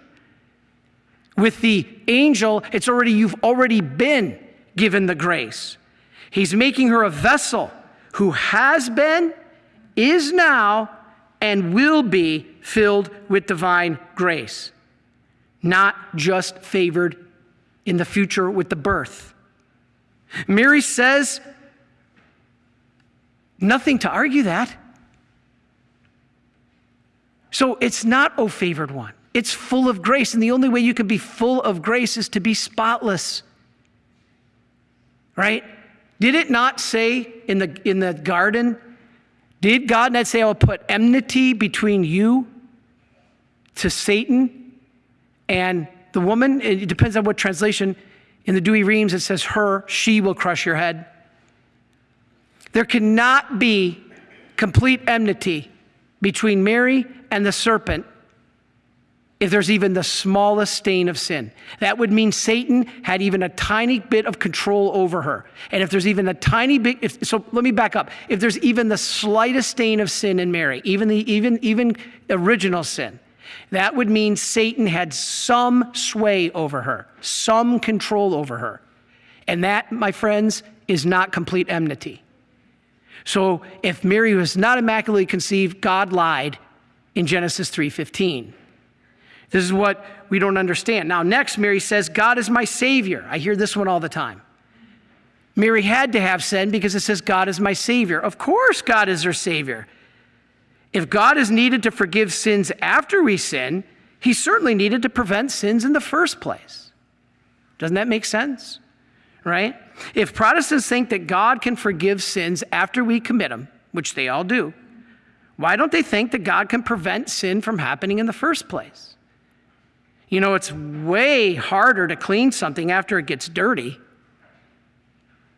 With the angel, it's already, you've already been given the grace. He's making her a vessel who has been, is now, and will be filled with divine grace, not just favored in the future with the birth. Mary says, nothing to argue that. So it's not, oh, favored one. It's full of grace. And the only way you can be full of grace is to be spotless. Right? Did it not say in the, in the garden did God not say, I will put enmity between you to Satan and the woman? It depends on what translation. In the Douay-Rheims, it says, her, she will crush your head. There cannot be complete enmity between Mary and the serpent if there's even the smallest stain of sin. That would mean Satan had even a tiny bit of control over her. And if there's even a tiny bit, if, so let me back up. If there's even the slightest stain of sin in Mary, even the even even original sin, that would mean Satan had some sway over her, some control over her. And that, my friends, is not complete enmity. So if Mary was not immaculately conceived, God lied in Genesis 3:15. This is what we don't understand. Now, next, Mary says, God is my Savior. I hear this one all the time. Mary had to have sin because it says, God is my Savior. Of course, God is her Savior. If God is needed to forgive sins after we sin, He certainly needed to prevent sins in the first place. Doesn't that make sense? Right? If Protestants think that God can forgive sins after we commit them, which they all do, why don't they think that God can prevent sin from happening in the first place? You know, it's way harder to clean something after it gets dirty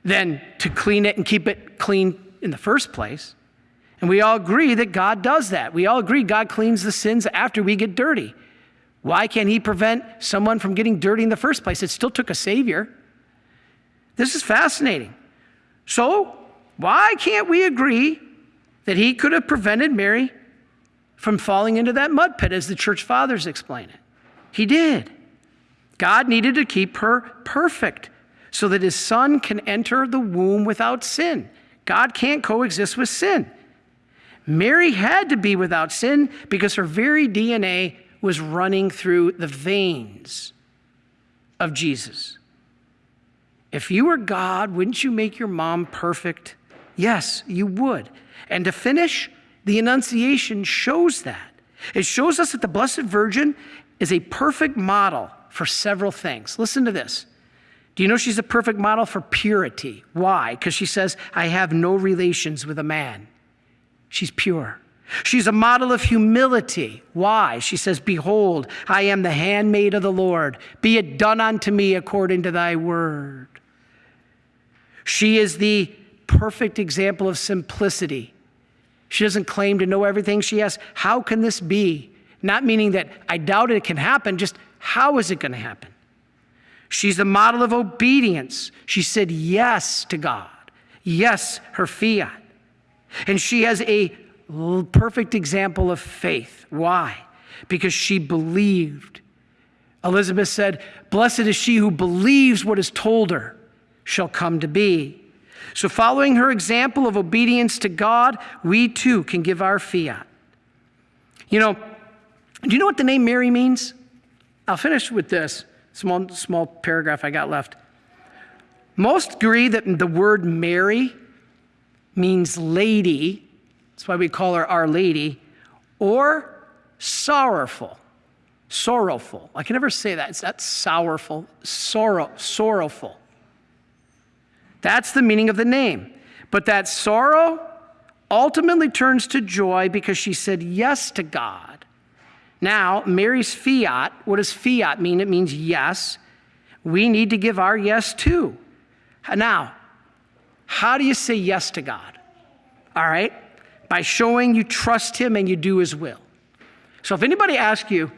than to clean it and keep it clean in the first place. And we all agree that God does that. We all agree God cleans the sins after we get dirty. Why can't He prevent someone from getting dirty in the first place? It still took a Savior. This is fascinating. So, why can't we agree that He could have prevented Mary from falling into that mud pit, as the church fathers explain it? He did. God needed to keep her perfect so that his son can enter the womb without sin. God can't coexist with sin. Mary had to be without sin because her very DNA was running through the veins of Jesus. If you were God, wouldn't you make your mom perfect? Yes, you would. And to finish, the Annunciation shows that. It shows us that the Blessed Virgin is a perfect model for several things. Listen to this. Do you know she's a perfect model for purity? Why? Because she says, I have no relations with a man. She's pure. She's a model of humility. Why? She says, Behold, I am the handmaid of the Lord. Be it done unto me according to thy word. She is the perfect example of simplicity. She doesn't claim to know everything. She asks, How can this be? Not meaning that I doubt it can happen, just how is it going to happen? She's the model of obedience. She said yes to God, yes, her fiat. And she has a perfect example of faith. Why? Because she believed. Elizabeth said, Blessed is she who believes what is told her shall come to be. So, following her example of obedience to God, we too can give our fiat. You know, do you know what the name Mary means? I'll finish with this small, small paragraph I got left. Most agree that the word Mary means lady, that's why we call her Our Lady, or sorrowful. Sorrowful. I can never say that. It's not sorrowful, sorrow, sorrowful. That's the meaning of the name. But that sorrow ultimately turns to joy because she said yes to God Now, Mary's fiat, what does fiat mean? It means yes. We need to give our yes too. Now, how do you say yes to God? All right? By showing you trust Him and you do His will. So if anybody asks you,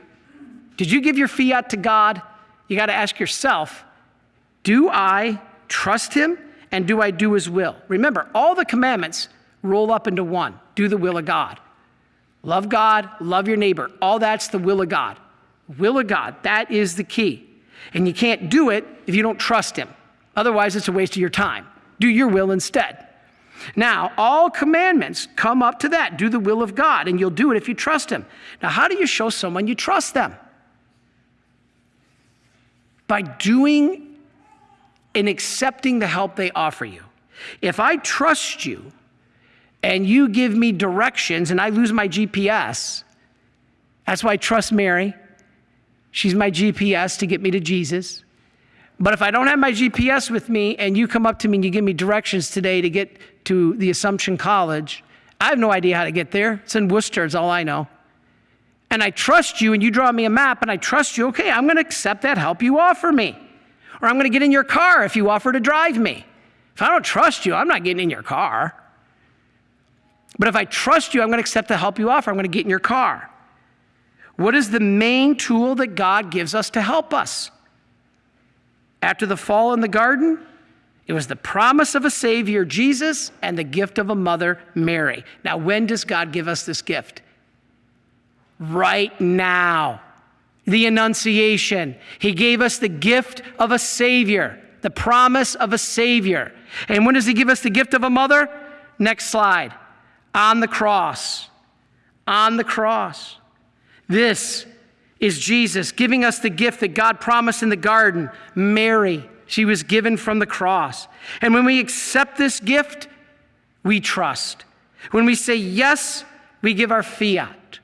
did you give your fiat to God? You got to ask yourself, do I trust Him and do I do His will? Remember, all the commandments roll up into one do the will of God. Love God, love your neighbor. All that's the will of God. Will of God, that is the key. And you can't do it if you don't trust Him. Otherwise, it's a waste of your time. Do your will instead. Now, all commandments come up to that do the will of God, and you'll do it if you trust Him. Now, how do you show someone you trust them? By doing and accepting the help they offer you. If I trust you, and you give me directions and I lose my GPS, that's why I trust Mary. She's my GPS to get me to Jesus. But if I don't have my GPS with me and you come up to me and you give me directions today to get to the Assumption College, I have no idea how to get there. It's in Worcester, it's all I know. And I trust you and you draw me a map and I trust you, okay, I'm going to accept that help you offer me. Or I'm going to get in your car if you offer to drive me. If I don't trust you, I'm not getting in your car. But if I trust you, I'm going to accept the help you offer. I'm going to get in your car. What is the main tool that God gives us to help us? After the fall in the garden, it was the promise of a Savior, Jesus, and the gift of a mother, Mary. Now, when does God give us this gift? Right now. The Annunciation. He gave us the gift of a Savior, the promise of a Savior. And when does He give us the gift of a mother? Next slide on the cross. On the cross. This is Jesus giving us the gift that God promised in the garden. Mary, she was given from the cross. And when we accept this gift, we trust. When we say yes, we give our fiat.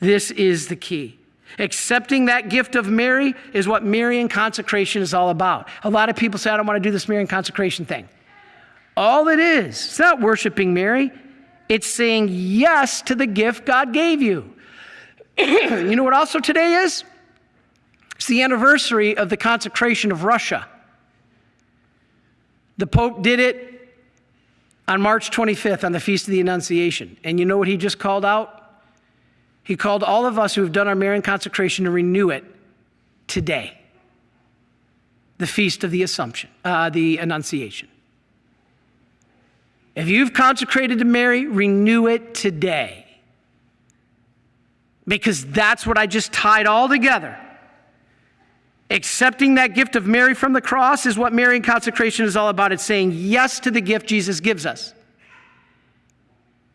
This is the key. Accepting that gift of Mary is what Marian consecration is all about. A lot of people say, I don't want to do this Marian consecration thing. All it is, it's not worshiping Mary, it's saying yes to the gift God gave you. you know what also today is? It's the anniversary of the consecration of Russia. The Pope did it on March 25th on the Feast of the Annunciation. And you know what he just called out? He called all of us who have done our Marian consecration to renew it today. The Feast of the Assumption, uh, the Annunciation. If you've consecrated to Mary, renew it today. Because that's what I just tied all together. Accepting that gift of Mary from the cross is what Marian consecration is all about. It's saying yes to the gift Jesus gives us.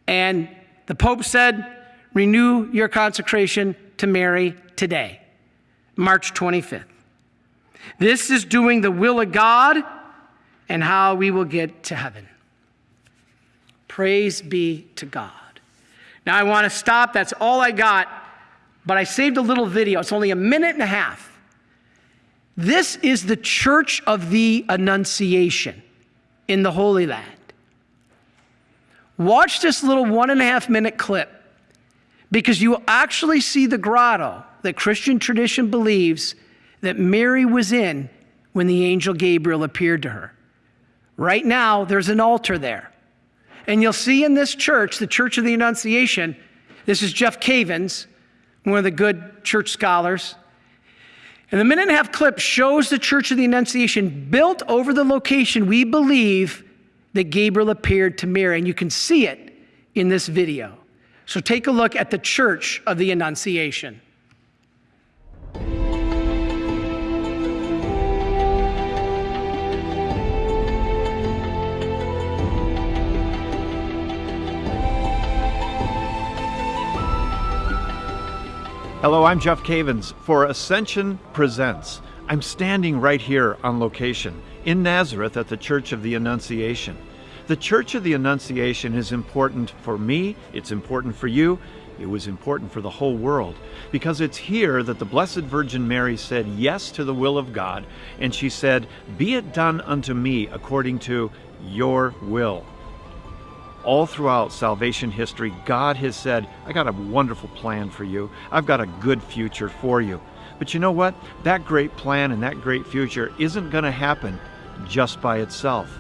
And the Pope said, renew your consecration to Mary today, March 25th. This is doing the will of God and how we will get to heaven. Praise be to God. Now I want to stop. That's all I got. But I saved a little video. It's only a minute and a half. This is the Church of the Annunciation in the Holy Land. Watch this little one and a half minute clip because you will actually see the grotto that Christian tradition believes that Mary was in when the angel Gabriel appeared to her. Right now, there's an altar there. And you'll see in this church, the Church of the Annunciation, this is Jeff Cavins, one of the good church scholars. And the minute and a half clip shows the Church of the Annunciation built over the location we believe that Gabriel appeared to Mary. And you can see it in this video. So take a look at the Church of the Annunciation. Hello, I'm Jeff Cavins for Ascension Presents. I'm standing right here on location in Nazareth at the Church of the Annunciation. The Church of the Annunciation is important for me, it's important for you, it was important for the whole world because it's here that the Blessed Virgin Mary said yes to the will of God and she said, Be it done unto me according to your will. All throughout salvation history, God has said, I got a wonderful plan for you. I've got a good future for you. But you know what? That great plan and that great future isn't going to happen just by itself.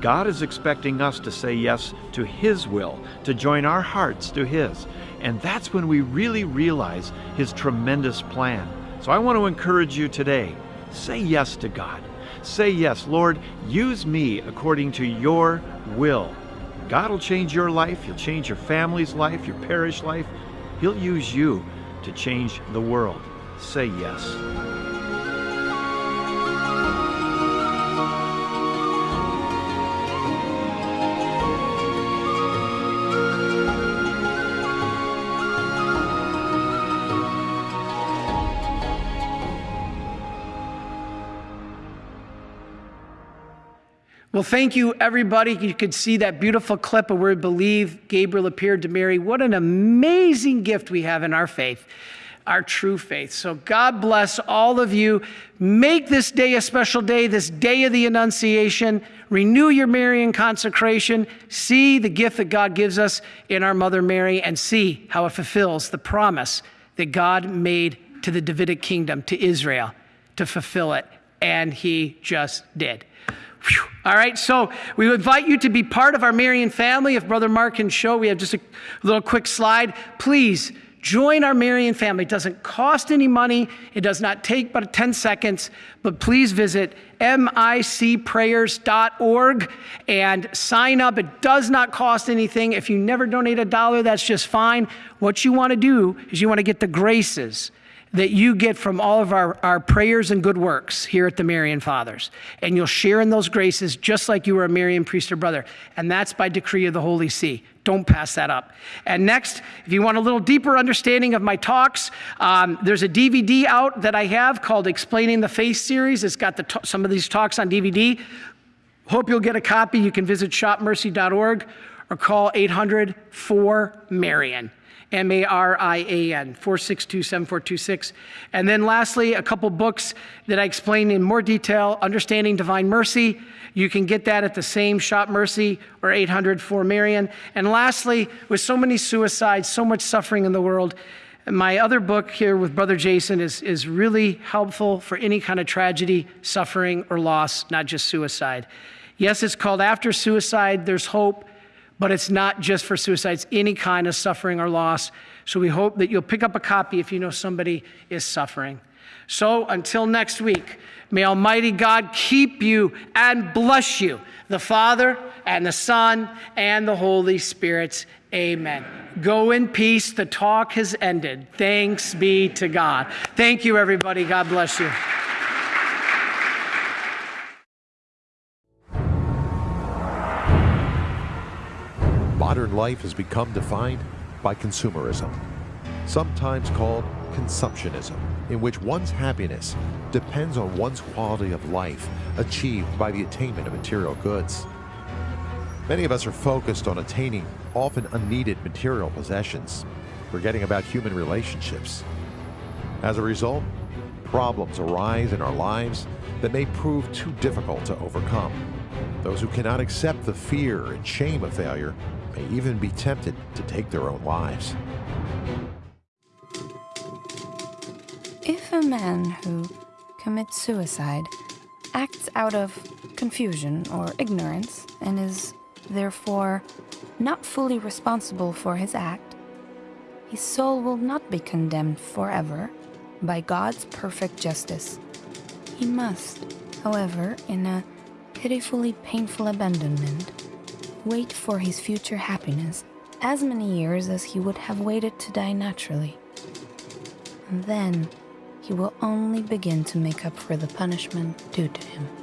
God is expecting us to say yes to His will, to join our hearts to His. And that's when we really realize His tremendous plan. So I want to encourage you today say yes to God. Say yes, Lord, use me according to your will. God will change your life, He'll change your family's life, your parish life. He'll use you to change the world. Say yes. Well, thank you, everybody. You could see that beautiful clip of where we believe Gabriel appeared to Mary. What an amazing gift we have in our faith, our true faith. So, God bless all of you. Make this day a special day, this day of the Annunciation. Renew your Marian consecration. See the gift that God gives us in our Mother Mary, and see how it fulfills the promise that God made to the Davidic kingdom, to Israel, to fulfill it. And He just did. Whew. All right, so we invite you to be part of our Marian family. If Brother Mark can show, we have just a little quick slide. Please join our Marian family. It doesn't cost any money, it does not take but 10 seconds, but please visit micprayers.org and sign up. It does not cost anything. If you never donate a dollar, that's just fine. What you want to do is you want to get the graces that you get from all of our, our prayers and good works here at the Marian Fathers. And you'll share in those graces just like you were a Marian priest or brother. And that's by decree of the Holy See. Don't pass that up. And next, if you want a little deeper understanding of my talks, um, there's a DVD out that I have called Explaining the Faith series. It's got the some of these talks on DVD. Hope you'll get a copy. You can visit shopmercy.org or call 800 4 Marian. M A R I A N, 462 7426. And then lastly, a couple books that I explain in more detail Understanding Divine Mercy. You can get that at the same Shop Mercy or 800 for Marian. And lastly, with so many suicides, so much suffering in the world, my other book here with Brother Jason is, is really helpful for any kind of tragedy, suffering, or loss, not just suicide. Yes, it's called After Suicide, There's Hope but it's not just for suicides, any kind of suffering or loss. So we hope that you'll pick up a copy if you know somebody is suffering. So until next week, may Almighty God keep you and bless you, the Father and the Son and the Holy Spirit. Amen. Go in peace. The talk has ended. Thanks be to God. Thank you, everybody. God bless you. Modern life has become defined by consumerism, sometimes called consumptionism, in which one's happiness depends on one's quality of life achieved by the attainment of material goods. Many of us are focused on attaining often unneeded material possessions, forgetting about human relationships. As a result, problems arise in our lives that may prove too difficult to overcome. Those who cannot accept the fear and shame of failure may even be tempted to take their own lives. If a man who commits suicide acts out of confusion or ignorance and is therefore not fully responsible for his act, his soul will not be condemned forever by God's perfect justice. He must, however, in a pitifully painful abandonment, wait for his future happiness as many years as he would have waited to die naturally. And then he will only begin to make up for the punishment due to him.